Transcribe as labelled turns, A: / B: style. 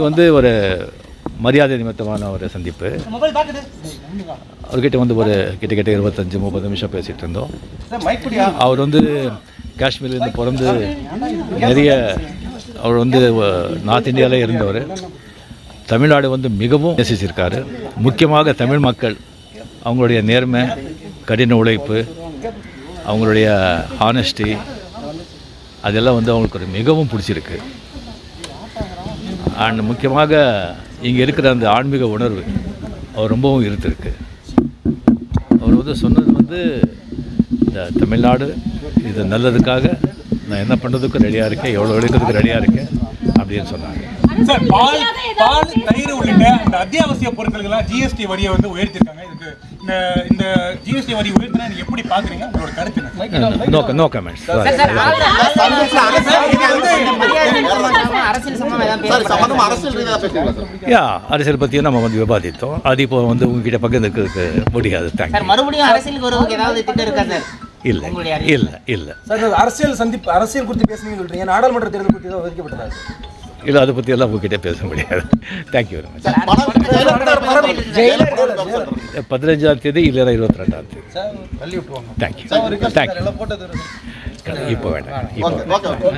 A: இது வந்து ஒரு மரியாதை நிமித்தமான ஒரு சந்திப்பு. அவர்கிட்ட வந்து ஒரு கிட்டத்தட்ட இருபத்தஞ்சி முப்பது நிமிஷம் பேசிகிட்டு இருந்தோம். அவர் வந்து காஷ்மீர்லேருந்து பிறந்து நிறைய அவர் வந்து நார்த் இந்தியாவிலே இருந்தவர். தமிழ்நாடு வந்து மிகவும் நேசிச்சிருக்காரு. முக்கியமாக தமிழ் மக்கள் அவங்களுடைய நேர்மை கடின உழைப்பு அவங்களுடைய ஆனஸ்டி அதெல்லாம் வந்து அவங்களுக்கு ஒரு மிகவும் பிடிச்சிருக்கு. அண்ட் முக்கியமாக இங்கே இருக்கிற அந்த ஆன்மீக உணர்வு அவர் ரொம்பவும் இருந்திருக்கு. அவர் வந்து சொன்னது வந்து இந்த தமிழ்நாடு இது நல்லதுக்காக நான் என்ன பண்ணுறதுக்கும் ரெடியாக இருக்கேன் எவ்வளோ எடுக்கிறதுக்கு ரெடியாக இருக்கேன் அப்படின்னு சொன்னாங்க.
B: சார் பால் பால் தயிர் உள்ளிட்ட இந்த அத்தியாவசிய பொருட்களுக்கெல்லாம் ஜிஎஸ்டி வரியை வந்து உயர்த்திருக்காங்க. இதுக்கு இந்த இந்த ஜிஎஸ்டி வரி உயர்த்தினா எப்படி பாக்குறீங்க? உங்களோட கருத்து என்ன?
A: நோ நோ கமெண்ட்ஸ்
C: அரசியல் சம்பந்தமா ஏதாவது
D: சார்
C: பேசப்படுறா?
D: சம்பந்தமா அரசியல் ரீதியாக பேசுறீங்களா சார்
A: யா அரசியல் பற்றியும் நம்ம வந்து விவாதித்தோம். அது இப்போ வந்து உங்ககிட்ட பகிர்ந்துக்கிறதுக்கு முடியாது.
C: சார்
A: தேங்க்யூ
C: மறுபடியும் அரசியலுக்கு வருவதுக்கு ஏதாவது திட்டம் இருக்கா சார்
A: இல்லை. இல்லை இல்லை.
E: சார் அரசியல் சந்திப்பு அரசியல் குறித்து பேசுனீங்கன்னு சொல்றீங்க. நாடாளுமன்ற தேர்தல் குறித்து ஏதாவது ஒதுக்கப்பட்டதா
A: இல்லை அதை பற்றியெல்லாம் உங்ககிட்ட பேச முடியாது. தேங்க்யூ வெரி மச் பதினஞ்சாம் தேதி இல்லைன்னா இருபத்தி ரெண்டாம் தேதி. தேங்க்யூ தேங்க்யூ இப்போ வேண்டாம் இப்போ
D: ஓகே ஓகே.